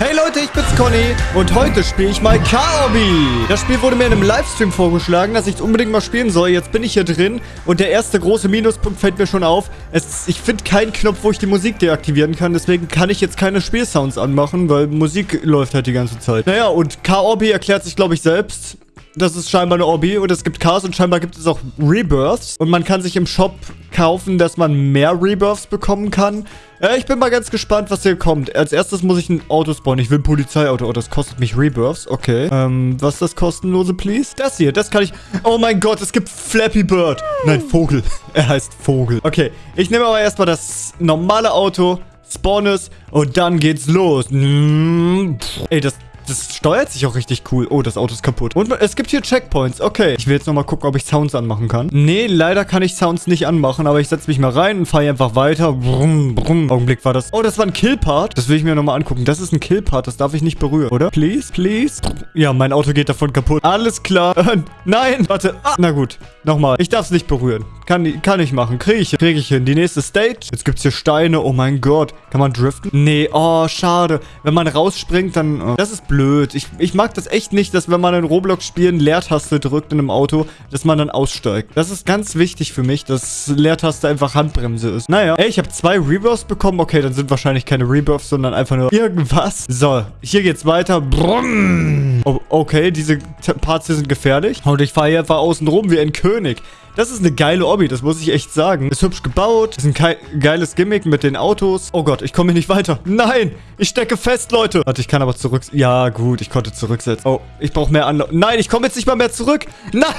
Hey Leute, ich bin's Conny und heute spiele ich mal Kaobi. Das Spiel wurde mir in einem Livestream vorgeschlagen, dass ich es unbedingt mal spielen soll. Jetzt bin ich hier drin und der erste große Minuspunkt fällt mir schon auf. Es, ich finde keinen Knopf, wo ich die Musik deaktivieren kann. Deswegen kann ich jetzt keine Spielsounds anmachen, weil Musik läuft halt die ganze Zeit. Naja, und Kaobi erklärt sich, glaube ich, selbst. Das ist scheinbar eine Obby und es gibt Chaos und scheinbar gibt es auch Rebirths. Und man kann sich im Shop kaufen, dass man mehr Rebirths bekommen kann. Äh, ich bin mal ganz gespannt, was hier kommt. Als erstes muss ich ein Auto spawnen. Ich will ein Polizeiauto. Oh, das kostet mich Rebirths. Okay. Ähm, was ist das kostenlose, please? Das hier, das kann ich... Oh mein Gott, es gibt Flappy Bird. Nein, Vogel. Er heißt Vogel. Okay, ich nehme aber erstmal das normale Auto, spawn es und dann geht's los. Ey, das, das steuert sich auch richtig cool. Oh, das Auto ist kaputt. Und es gibt hier Checkpoints. Okay. Ich will jetzt nochmal gucken, ob ich Sounds anmachen kann. Nee, leider kann ich Sounds nicht anmachen. Aber ich setze mich mal rein und fahre einfach weiter. Brumm, brumm. Augenblick war das. Oh, das war ein Killpart. Das will ich mir nochmal angucken. Das ist ein Killpart. Das darf ich nicht berühren, oder? Please, please. Ja, mein Auto geht davon kaputt. Alles klar. Äh, nein. Warte. Ah, na gut. Nochmal. Ich darf es nicht berühren. Kann, kann ich machen. Kriege ich hin. Kriege ich hin. Die nächste Stage. Jetzt gibt es hier Steine. Oh mein Gott. Kann man driften? Nee. Oh, schade. Wenn man rausspringt, dann... Oh. Das ist blöd. Ich, ich mag das echt nicht, dass wenn man in Roblox-Spielen Leertaste drückt in einem Auto, dass man dann aussteigt. Das ist ganz wichtig für mich, dass Leertaste einfach Handbremse ist. Naja. Ey, ich habe zwei Rebirths bekommen. Okay, dann sind wahrscheinlich keine Rebirths, sondern einfach nur irgendwas. So, hier geht's weiter. Brumm. Oh, okay, diese Parts hier sind gefährlich. Und ich fahre hier einfach außen rum wie ein König. Das ist eine geile Obby, das muss ich echt sagen. Ist hübsch gebaut, ist ein geiles Gimmick mit den Autos. Oh Gott, ich komme hier nicht weiter. Nein, ich stecke fest, Leute. Warte, ich kann aber zurück... Ja, gut, ich konnte zurücksetzen. Oh, ich brauche mehr Anlauf. Nein, ich komme jetzt nicht mal mehr zurück. Nein.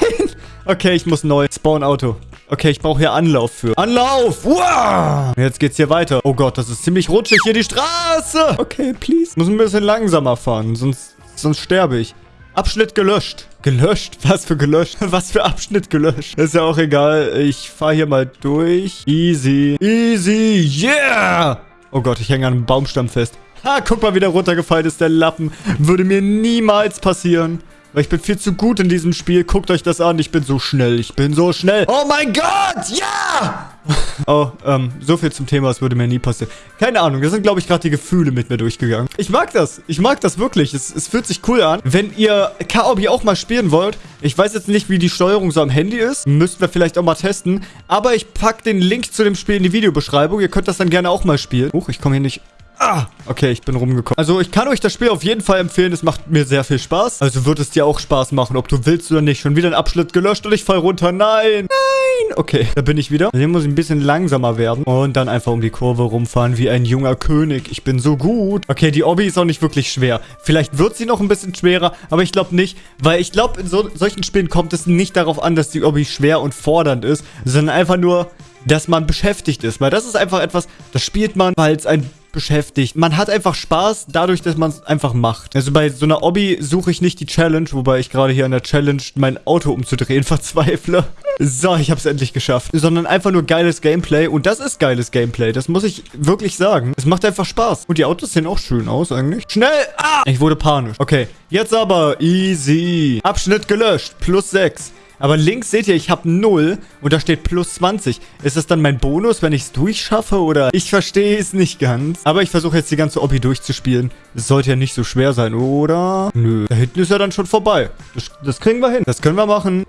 Okay, ich muss neu. Spawn Auto. Okay, ich brauche hier Anlauf für. Anlauf! Wow! Jetzt geht's hier weiter. Oh Gott, das ist ziemlich rutschig hier die Straße. Okay, please. Muss ein bisschen langsamer fahren, sonst, sonst sterbe ich. Abschnitt gelöscht. Gelöscht? Was für gelöscht? Was für Abschnitt gelöscht? Ist ja auch egal. Ich fahre hier mal durch. Easy. Easy. Yeah! Oh Gott, ich hänge an einem Baumstamm fest. Ha, guck mal, wie der runtergefallen ist, der Lappen. Würde mir niemals passieren. Weil ich bin viel zu gut in diesem Spiel. Guckt euch das an. Ich bin so schnell. Ich bin so schnell. Oh mein Gott! Ja! oh, ähm, so viel zum Thema. Es würde mir nie passieren. Keine Ahnung. Da sind, glaube ich, gerade die Gefühle mit mir durchgegangen. Ich mag das. Ich mag das wirklich. Es, es fühlt sich cool an. Wenn ihr Kaobi auch mal spielen wollt, ich weiß jetzt nicht, wie die Steuerung so am Handy ist. Müssten wir vielleicht auch mal testen. Aber ich packe den Link zu dem Spiel in die Videobeschreibung. Ihr könnt das dann gerne auch mal spielen. Huch, ich komme hier nicht Ah, okay, ich bin rumgekommen. Also ich kann euch das Spiel auf jeden Fall empfehlen. Es macht mir sehr viel Spaß. Also wird es dir auch Spaß machen, ob du willst oder nicht. Schon wieder ein Abschnitt gelöscht und ich fall runter. Nein, nein. Okay, da bin ich wieder. Hier muss ich ein bisschen langsamer werden. Und dann einfach um die Kurve rumfahren wie ein junger König. Ich bin so gut. Okay, die Obby ist auch nicht wirklich schwer. Vielleicht wird sie noch ein bisschen schwerer, aber ich glaube nicht. Weil ich glaube, in so, solchen Spielen kommt es nicht darauf an, dass die Obby schwer und fordernd ist, sondern einfach nur dass man beschäftigt ist. Weil das ist einfach etwas, das spielt man, weil es ein beschäftigt. Man hat einfach Spaß dadurch, dass man es einfach macht. Also bei so einer Obby suche ich nicht die Challenge, wobei ich gerade hier an der Challenge mein Auto umzudrehen verzweifle. So, ich habe es endlich geschafft. Sondern einfach nur geiles Gameplay. Und das ist geiles Gameplay. Das muss ich wirklich sagen. Es macht einfach Spaß. Und die Autos sehen auch schön aus eigentlich. Schnell! Ah! Ich wurde panisch. Okay, jetzt aber easy. Abschnitt gelöscht. Plus 6. Aber links seht ihr, ich habe 0 und da steht plus 20. Ist das dann mein Bonus, wenn ich es durchschaffe oder? Ich verstehe es nicht ganz. Aber ich versuche jetzt die ganze Obby durchzuspielen. Das sollte ja nicht so schwer sein, oder? Nö. Da hinten ist er dann schon vorbei. Das, das kriegen wir hin. Das können wir machen.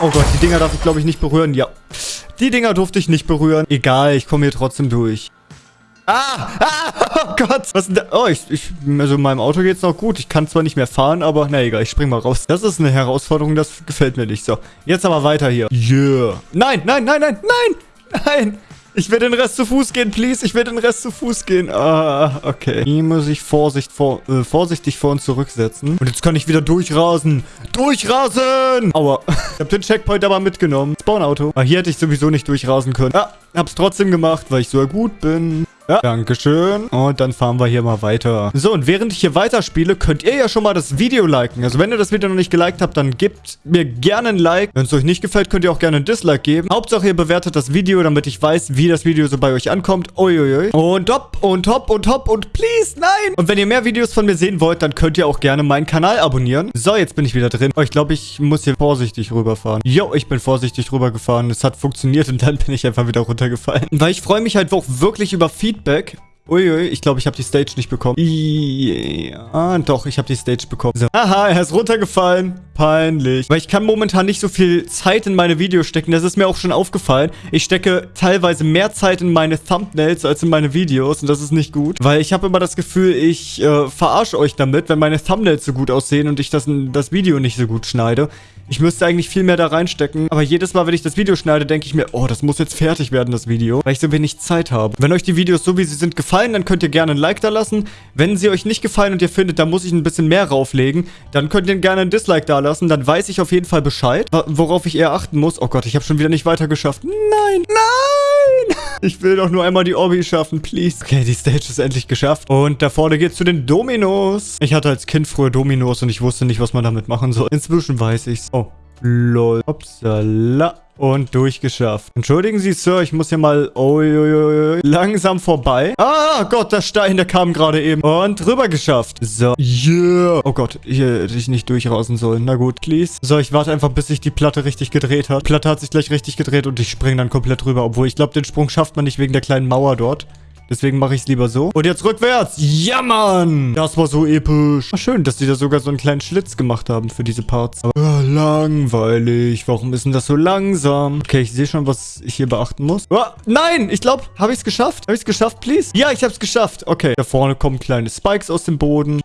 Oh Gott, die Dinger darf ich glaube ich nicht berühren. Ja. Die Dinger durfte ich nicht berühren. Egal, ich komme hier trotzdem durch. Ah! Ah! Oh Gott! Was denn da? Oh, ich, ich, also in meinem Auto geht's noch gut. Ich kann zwar nicht mehr fahren, aber na egal, ich spring mal raus. Das ist eine Herausforderung, das gefällt mir nicht. So, jetzt aber weiter hier. Yeah. Nein, nein, nein, nein, nein! Nein! Ich will den Rest zu Fuß gehen, please. Ich will den Rest zu Fuß gehen. Ah, okay. Hier muss ich Vorsicht vor, äh, vorsichtig vor und zurücksetzen. Und jetzt kann ich wieder durchrasen. Durchrasen! Aua. Ich habe den Checkpoint aber mitgenommen. Spawnauto. Ah, hier hätte ich sowieso nicht durchrasen können. Ah, hab's trotzdem gemacht, weil ich so gut bin. Ja, Dankeschön. Und dann fahren wir hier mal weiter. So, und während ich hier weiterspiele, könnt ihr ja schon mal das Video liken. Also wenn ihr das Video noch nicht geliked habt, dann gebt mir gerne ein Like. Wenn es euch nicht gefällt, könnt ihr auch gerne ein Dislike geben. Hauptsache, ihr bewertet das Video, damit ich weiß, wie das Video so bei euch ankommt. Uiuiui. Und hopp und hopp und hopp und please, nein. Und wenn ihr mehr Videos von mir sehen wollt, dann könnt ihr auch gerne meinen Kanal abonnieren. So, jetzt bin ich wieder drin. Oh, ich glaube, ich muss hier vorsichtig rüberfahren. Jo, ich bin vorsichtig rübergefahren. Es hat funktioniert und dann bin ich einfach wieder runtergefallen. Weil ich freue mich halt auch wirklich über Feedback Feedback Uiui, ich glaube, ich habe die Stage nicht bekommen. Ja, doch, ich habe die Stage bekommen. So. Aha, er ist runtergefallen. Peinlich. Weil ich kann momentan nicht so viel Zeit in meine Videos stecken. Das ist mir auch schon aufgefallen. Ich stecke teilweise mehr Zeit in meine Thumbnails als in meine Videos. Und das ist nicht gut. Weil ich habe immer das Gefühl, ich äh, verarsche euch damit, wenn meine Thumbnails so gut aussehen und ich das, das Video nicht so gut schneide. Ich müsste eigentlich viel mehr da reinstecken. Aber jedes Mal, wenn ich das Video schneide, denke ich mir, oh, das muss jetzt fertig werden, das Video. Weil ich so wenig Zeit habe. Wenn euch die Videos so, wie sie sind, gefallen, dann könnt ihr gerne ein Like da lassen. Wenn sie euch nicht gefallen und ihr findet, da muss ich ein bisschen mehr rauflegen, dann könnt ihr gerne ein Dislike da lassen. Dann weiß ich auf jeden Fall Bescheid, worauf ich eher achten muss. Oh Gott, ich habe schon wieder nicht weiter geschafft. Nein, nein! Ich will doch nur einmal die Obby schaffen, please. Okay, die Stage ist endlich geschafft. Und da vorne geht's zu den Dominos. Ich hatte als Kind früher Dominos und ich wusste nicht, was man damit machen soll. Inzwischen weiß ich's. Oh, lol. Upsala und durchgeschafft. Entschuldigen Sie, Sir, ich muss hier mal oi, langsam vorbei. Ah, Gott, der Stein, der kam gerade eben. Und rüber geschafft. So, yeah. Oh Gott, hier hätte ich nicht durchrausen sollen. Na gut, please. So, ich warte einfach, bis sich die Platte richtig gedreht hat. Die Platte hat sich gleich richtig gedreht und ich springe dann komplett rüber. Obwohl, ich glaube, den Sprung schafft man nicht wegen der kleinen Mauer dort. Deswegen mache ich es lieber so. Und jetzt rückwärts. Ja, Mann. Das war so episch. War schön, dass die da sogar so einen kleinen Schlitz gemacht haben für diese Parts. Aber oh, langweilig. Warum ist denn das so langsam? Okay, ich sehe schon, was ich hier beachten muss. Oh, nein, ich glaube, habe ich es geschafft? Habe ich es geschafft, please? Ja, ich habe es geschafft. Okay, da vorne kommen kleine Spikes aus dem Boden.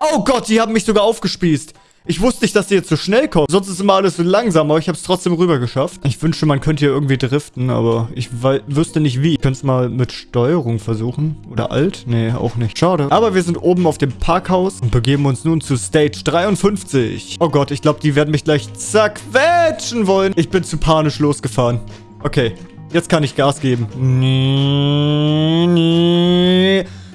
Oh Gott, die haben mich sogar aufgespießt. Ich wusste nicht, dass die jetzt so schnell kommen. Sonst ist immer alles so langsam, aber ich habe es trotzdem rüber geschafft. Ich wünschte, man könnte hier irgendwie driften, aber ich wüsste nicht wie. Ich könnte es mal mit Steuerung versuchen. Oder Alt? Nee, auch nicht. Schade. Aber wir sind oben auf dem Parkhaus und begeben uns nun zu Stage 53. Oh Gott, ich glaube, die werden mich gleich zerquetschen wollen. Ich bin zu panisch losgefahren. Okay, jetzt kann ich Gas geben.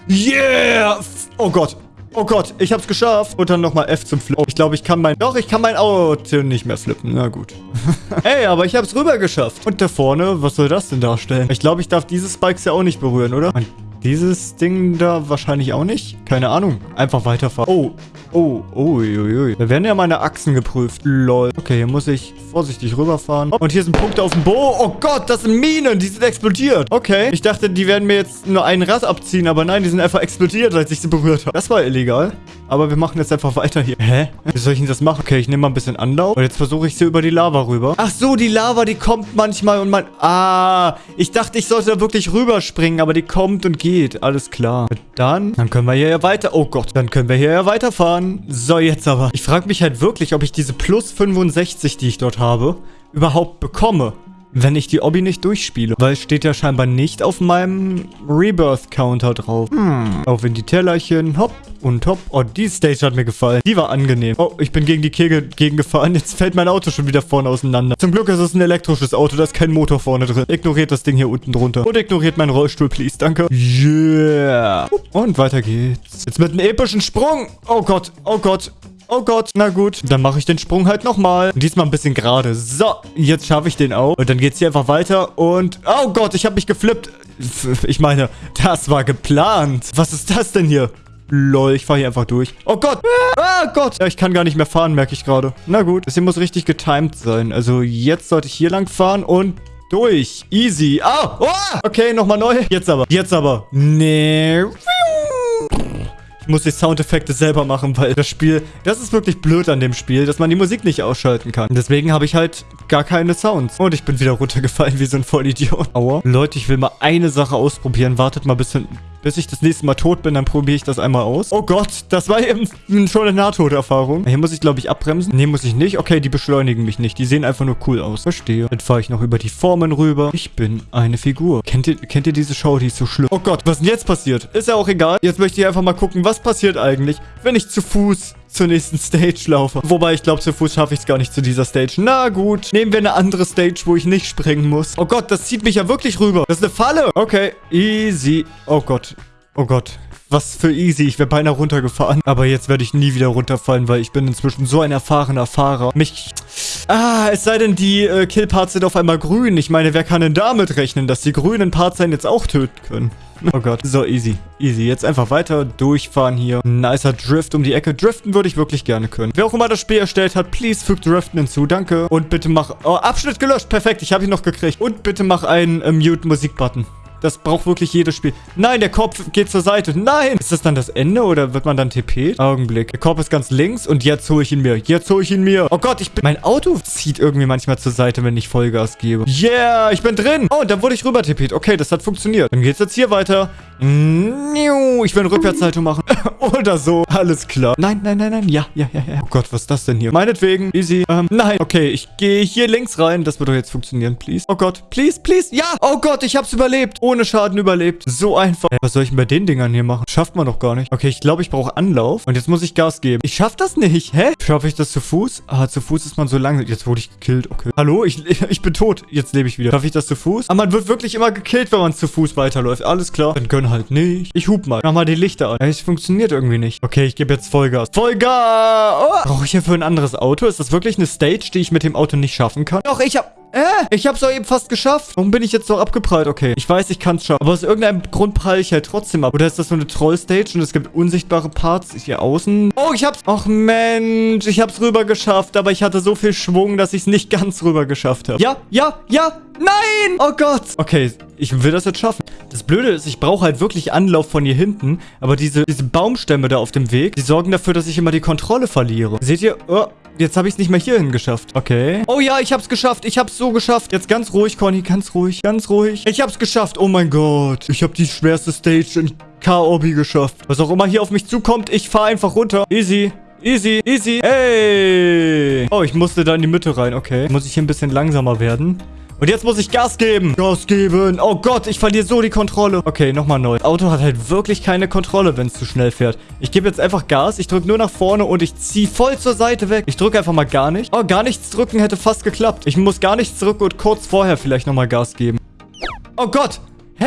Yeah! Oh Gott, Oh Gott, ich hab's geschafft. Und dann nochmal F zum Flip. Oh, ich glaube, ich kann mein... Doch, ich kann mein Auto nicht mehr flippen. Na gut. Ey, aber ich hab's rüber geschafft. Und da vorne, was soll das denn darstellen? Ich glaube, ich darf diese Spikes ja auch nicht berühren, oder? Mein dieses Ding da wahrscheinlich auch nicht. Keine Ahnung. Einfach weiterfahren. Oh. Oh. Uiuiui. Da werden ja meine Achsen geprüft. Lol. Okay, hier muss ich vorsichtig rüberfahren. Und hier sind Punkte auf dem Bo. Oh Gott, das sind Minen. Die sind explodiert. Okay. Ich dachte, die werden mir jetzt nur einen Rad abziehen. Aber nein, die sind einfach explodiert, als ich sie berührt habe. Das war illegal. Aber wir machen jetzt einfach weiter hier. Hä? Wie soll ich denn das machen? Okay, ich nehme mal ein bisschen Anlauf. Und jetzt versuche ich sie über die Lava rüber. Ach so, die Lava, die kommt manchmal und man... Ah, ich dachte, ich sollte da wirklich rüberspringen. Aber die kommt und geht. Alles klar. Dann, dann können wir hier ja weiter... Oh Gott, dann können wir hier ja weiterfahren. So, jetzt aber. Ich frage mich halt wirklich, ob ich diese plus 65, die ich dort habe, überhaupt bekomme wenn ich die Obby nicht durchspiele. Weil es steht ja scheinbar nicht auf meinem Rebirth-Counter drauf. Hm. Auch wenn die Tellerchen, hopp und hopp. Oh, die Stage hat mir gefallen. Die war angenehm. Oh, ich bin gegen die Kegel gegengefahren. Jetzt fällt mein Auto schon wieder vorne auseinander. Zum Glück ist es ein elektrisches Auto. Da ist kein Motor vorne drin. Ignoriert das Ding hier unten drunter. Und ignoriert meinen Rollstuhl, please. Danke. Yeah. Und weiter geht's. Jetzt mit einem epischen Sprung. Oh Gott. Oh Gott. Oh Gott, na gut. Dann mache ich den Sprung halt nochmal. Diesmal ein bisschen gerade. So, jetzt schaffe ich den auch. Und dann geht's hier einfach weiter. Und, oh Gott, ich habe mich geflippt. Ich meine, das war geplant. Was ist das denn hier? Lol, ich fahre hier einfach durch. Oh Gott. Ah, Gott. Ja, ich kann gar nicht mehr fahren, merke ich gerade. Na gut, das hier muss richtig getimed sein. Also jetzt sollte ich hier lang fahren und durch. Easy. Ah, oh. Okay, nochmal neu. Jetzt aber. Jetzt aber. Nee. Ich muss die Soundeffekte selber machen, weil das Spiel, das ist wirklich blöd an dem Spiel, dass man die Musik nicht ausschalten kann. Deswegen habe ich halt gar keine Sounds. Und ich bin wieder runtergefallen wie so ein Vollidiot. Aua. Leute, ich will mal eine Sache ausprobieren. Wartet mal bis, bis ich das nächste Mal tot bin, dann probiere ich das einmal aus. Oh Gott, das war eben schon eine Nahtoderfahrung. Hier muss ich, glaube ich, abbremsen. Nee, muss ich nicht. Okay, die beschleunigen mich nicht. Die sehen einfach nur cool aus. Verstehe. Dann fahre ich noch über die Formen rüber. Ich bin eine Figur. Kennt ihr, kennt ihr diese Show? Die ist so schlimm. Oh Gott, was ist denn jetzt passiert? Ist ja auch egal. Jetzt möchte ich einfach mal gucken, was passiert eigentlich, wenn ich zu Fuß zur nächsten Stage laufe. Wobei, ich glaube, zu Fuß schaffe ich es gar nicht zu dieser Stage. Na gut, nehmen wir eine andere Stage, wo ich nicht springen muss. Oh Gott, das zieht mich ja wirklich rüber. Das ist eine Falle. Okay, easy. Oh Gott. Oh Gott. Was für easy. Ich wäre beinahe runtergefahren. Aber jetzt werde ich nie wieder runterfallen, weil ich bin inzwischen so ein erfahrener Fahrer. Mich... Ah, es sei denn, die äh, Killparts sind auf einmal grün. Ich meine, wer kann denn damit rechnen, dass die grünen Parts einen jetzt auch töten können? Oh Gott. So, easy. Easy. Jetzt einfach weiter durchfahren hier. Nicer Drift um die Ecke. Driften würde ich wirklich gerne können. Wer auch immer das Spiel erstellt hat, please fügt Driften hinzu. Danke. Und bitte mach... Oh, Abschnitt gelöscht. Perfekt. Ich habe ihn noch gekriegt. Und bitte mach einen äh, Mute-Musik-Button. Das braucht wirklich jedes Spiel. Nein, der Korb geht zur Seite. Nein! Ist das dann das Ende oder wird man dann TP? Augenblick. Der Korb ist ganz links und jetzt hole ich ihn mir. Jetzt hole ich ihn mir. Oh Gott, ich bin... Mein Auto zieht irgendwie manchmal zur Seite, wenn ich Vollgas gebe. Yeah, ich bin drin. Oh, dann wurde ich rüber TP't. Okay, das hat funktioniert. Dann geht's jetzt hier weiter. Ich will eine Rückwärtshaltung machen. Oder so. Alles klar. Nein, nein, nein, nein. Ja, ja, ja, ja. Oh Gott, was ist das denn hier? Meinetwegen. Easy. Ähm, nein. Okay, ich gehe hier links rein. Das wird doch jetzt funktionieren, please. Oh Gott. Please, please. Ja. Oh Gott, ich hab's überlebt. Ohne Schaden überlebt. So einfach. Was soll ich denn bei den Dingern hier machen? Schafft man doch gar nicht. Okay, ich glaube, ich brauche Anlauf. Und jetzt muss ich Gas geben. Ich schaff das nicht. Hä? Schaffe ich das zu Fuß? Ah, zu Fuß ist man so lange. Jetzt wurde ich gekillt. Okay. Hallo? Ich, ich bin tot. Jetzt lebe ich wieder. Schaffe ich das zu Fuß? Aber man wird wirklich immer gekillt, wenn man zu Fuß weiterläuft. Alles klar. Dann gönn halt nicht. Ich hub mal. Mach mal die Lichter an. Es funktioniert irgendwie nicht. Okay, ich gebe jetzt Vollgas. Vollgas! Oh. Brauche ich hier für ein anderes Auto? Ist das wirklich eine Stage, die ich mit dem Auto nicht schaffen kann? Doch, ich hab... Äh, ich hab's doch eben fast geschafft. Warum bin ich jetzt noch abgeprallt? Okay, ich weiß, ich kann's schaffen. Aber aus irgendeinem Grund pralle ich halt trotzdem ab. Oder ist das so eine Troll-Stage und es gibt unsichtbare Parts hier außen? Oh, ich hab's... Ach Mensch, ich hab's rüber geschafft. Aber ich hatte so viel Schwung, dass ich's nicht ganz rüber geschafft habe. Ja, ja, ja, Nein! Oh Gott! Okay, ich will das jetzt schaffen. Das Blöde ist, ich brauche halt wirklich Anlauf von hier hinten. Aber diese, diese Baumstämme da auf dem Weg, die sorgen dafür, dass ich immer die Kontrolle verliere. Seht ihr? Oh, Jetzt habe ich es nicht mehr hierhin geschafft. Okay. Oh ja, ich habe es geschafft. Ich habe es so geschafft. Jetzt ganz ruhig, Conny. Ganz ruhig. Ganz ruhig. Ich habe es geschafft. Oh mein Gott. Ich habe die schwerste Stage in K-Obi geschafft. Was auch immer hier auf mich zukommt, ich fahre einfach runter. Easy. Easy, easy. Hey. Oh, ich musste da in die Mitte rein. Okay. Muss ich hier ein bisschen langsamer werden. Und jetzt muss ich Gas geben. Gas geben. Oh Gott, ich verliere so die Kontrolle. Okay, nochmal neu. Das Auto hat halt wirklich keine Kontrolle, wenn es zu schnell fährt. Ich gebe jetzt einfach Gas. Ich drücke nur nach vorne und ich ziehe voll zur Seite weg. Ich drücke einfach mal gar nicht. Oh, gar nichts drücken hätte fast geklappt. Ich muss gar nichts drücken und kurz vorher vielleicht nochmal Gas geben. Oh Gott. Hä?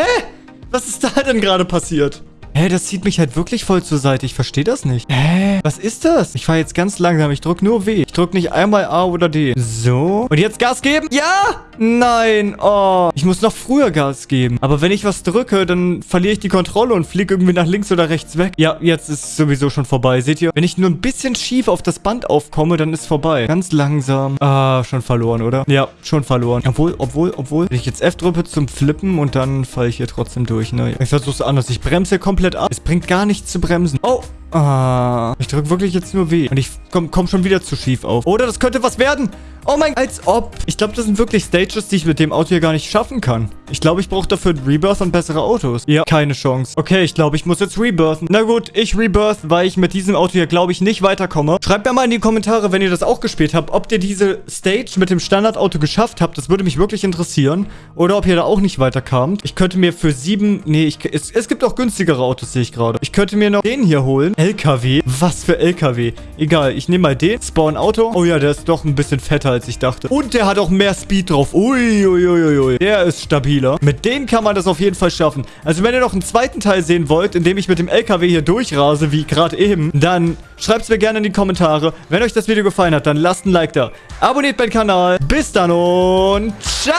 Was ist da denn gerade passiert? Hä, das zieht mich halt wirklich voll zur Seite. Ich verstehe das nicht. Hä? Was ist das? Ich fahre jetzt ganz langsam. Ich drücke nur W. Ich drücke nicht einmal A oder D. So. Und jetzt Gas geben? Ja! Nein. Oh. Ich muss noch früher Gas geben. Aber wenn ich was drücke, dann verliere ich die Kontrolle und fliege irgendwie nach links oder rechts weg. Ja, jetzt ist es sowieso schon vorbei. Seht ihr? Wenn ich nur ein bisschen schief auf das Band aufkomme, dann ist es vorbei. Ganz langsam. Ah, schon verloren, oder? Ja, schon verloren. Obwohl, obwohl, obwohl. Wenn ich jetzt F drücke zum Flippen und dann falle ich hier trotzdem durch, ne? Ich versuche es anders. Ich bremse komplett ab. Es bringt gar nichts zu bremsen. Oh, Ah, ich drücke wirklich jetzt nur weh. Und ich komme komm schon wieder zu schief auf. Oder das könnte was werden. Oh mein, als ob. Ich glaube, das sind wirklich Stages, die ich mit dem Auto hier gar nicht schaffen kann. Ich glaube, ich brauche dafür ein Rebirth und bessere Autos. Ja, keine Chance. Okay, ich glaube, ich muss jetzt rebirthen. Na gut, ich rebirth, weil ich mit diesem Auto hier, glaube ich, nicht weiterkomme. Schreibt mir mal in die Kommentare, wenn ihr das auch gespielt habt, ob ihr diese Stage mit dem Standardauto geschafft habt. Das würde mich wirklich interessieren. Oder ob ihr da auch nicht weiterkamt. Ich könnte mir für sieben... Nee, ich, es, es gibt auch günstigere Autos, sehe ich gerade. Ich könnte mir noch den hier holen. LKW. Was für LKW? Egal, ich nehme mal den. Spawn Auto. Oh ja, der ist doch ein bisschen fetter, als ich dachte. Und der hat auch mehr Speed drauf. Uiuiuiui. Ui, ui. Der ist stabiler. Mit dem kann man das auf jeden Fall schaffen. Also wenn ihr noch einen zweiten Teil sehen wollt, in dem ich mit dem LKW hier durchrase, wie gerade eben, dann schreibt es mir gerne in die Kommentare. Wenn euch das Video gefallen hat, dann lasst ein Like da. Abonniert meinen Kanal. Bis dann und ciao!